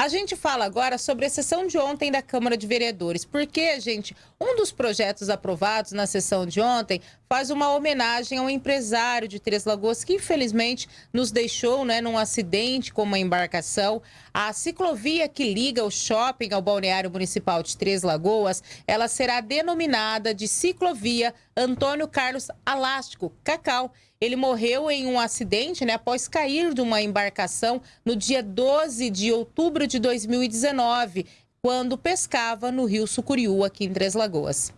A gente fala agora sobre a sessão de ontem da Câmara de Vereadores, porque, gente, um dos projetos aprovados na sessão de ontem faz uma homenagem a um empresário de Três Lagoas que, infelizmente, nos deixou né, num acidente com uma embarcação. A ciclovia que liga o shopping ao balneário municipal de Três Lagoas, ela será denominada de ciclovia Antônio Carlos Alástico, Cacau. Ele morreu em um acidente né, após cair de uma embarcação no dia 12 de outubro de 2019, quando pescava no rio Sucuriú, aqui em Três Lagoas.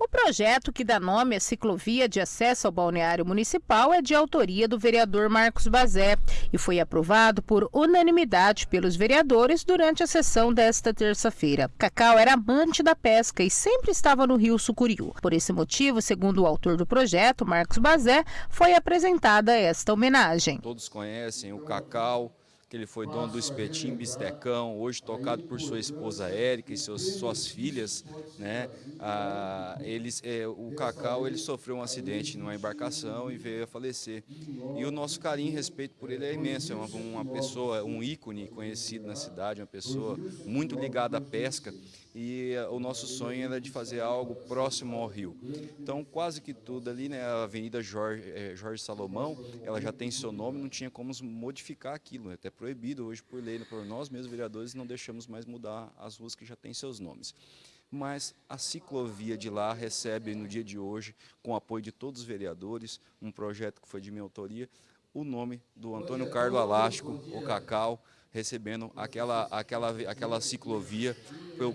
O projeto que dá nome à ciclovia de acesso ao balneário municipal é de autoria do vereador Marcos Bazé e foi aprovado por unanimidade pelos vereadores durante a sessão desta terça-feira. Cacau era amante da pesca e sempre estava no rio Sucuriú. Por esse motivo, segundo o autor do projeto, Marcos Bazé, foi apresentada esta homenagem. Todos conhecem o Cacau, que ele foi dono do Espetim Bistecão, hoje tocado por sua esposa Érica e seus, suas filhas, né? Ah, eles, é, o Cacau ele sofreu um acidente numa embarcação e veio a falecer. E o nosso carinho e respeito por ele é imenso, é uma, uma pessoa, um ícone conhecido na cidade, uma pessoa muito ligada à pesca e eh, o nosso sonho era de fazer algo próximo ao rio. Então quase que tudo ali, né, a Avenida Jorge, é, Jorge Salomão, ela já tem seu nome, não tinha como modificar aquilo, é até proibido hoje por lei, por nós mesmos vereadores não deixamos mais mudar as ruas que já têm seus nomes. Mas a ciclovia de lá recebe no dia de hoje, com o apoio de todos os vereadores, um projeto que foi de minha autoria, o nome do Antônio Carlos Alástico, o Cacau, recebendo aquela, aquela, aquela ciclovia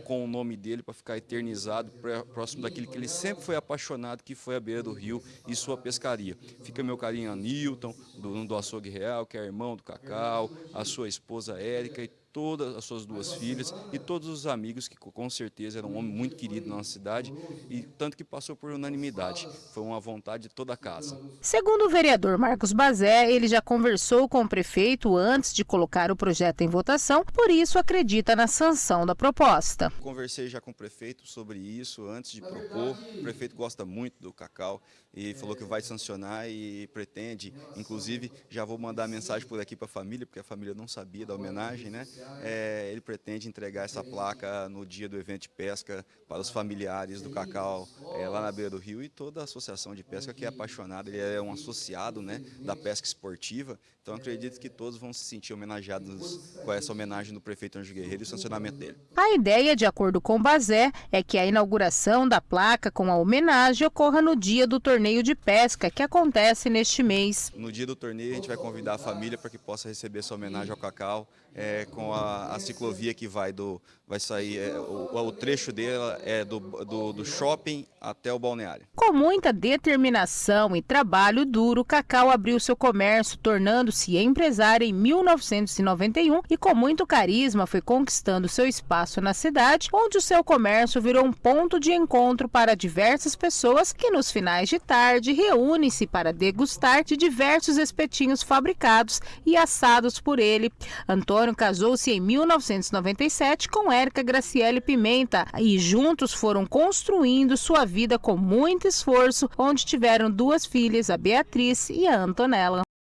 com o nome dele para ficar eternizado próximo daquilo que ele sempre foi apaixonado, que foi a beira do rio e sua pescaria. Fica meu carinho a Newton, do, do Açougue Real, que é irmão do Cacau, a sua esposa Érica e todas as suas duas filhas e todos os amigos que com certeza era um homem muito querido na nossa cidade e tanto que passou por unanimidade. Foi uma vontade de toda a casa. Segundo o vereador Marcos Bazé, ele já conversou com o prefeito antes de colocar o projeto em votação, por isso acredita na sanção da proposta. Conversei já com o prefeito sobre isso antes de propor. O prefeito gosta muito do cacau e falou que vai sancionar e pretende, inclusive já vou mandar mensagem por aqui para a família, porque a família não sabia da homenagem, né? É, ele pretende entregar essa placa no dia do evento de pesca para os familiares do Cacau é, lá na beira do rio e toda a associação de pesca que é apaixonada, ele é um associado né, da pesca esportiva, então acredito que todos vão se sentir homenageados com essa homenagem do prefeito Anjo Guerreiro e o sancionamento dele. A ideia, de acordo com Bazé, é que a inauguração da placa com a homenagem ocorra no dia do torneio de pesca, que acontece neste mês. No dia do torneio a gente vai convidar a família para que possa receber essa homenagem ao Cacau, é, com a, a, ciclovia que vai do vai sair é, o, o, trecho dela é do, do, do, shopping até o balneário. Com muita determinação e trabalho duro, Cacau abriu seu comércio, tornando-se empresário em 1991 e com muito carisma foi conquistando seu espaço na cidade, onde o seu comércio virou um ponto de encontro para diversas pessoas que nos finais de tarde reúnem-se para degustar de diversos espetinhos fabricados e assados por ele. Antônio Antônio em 1997 com Érica Graciele Pimenta e juntos foram construindo sua vida com muito esforço, onde tiveram duas filhas, a Beatriz e a Antonella.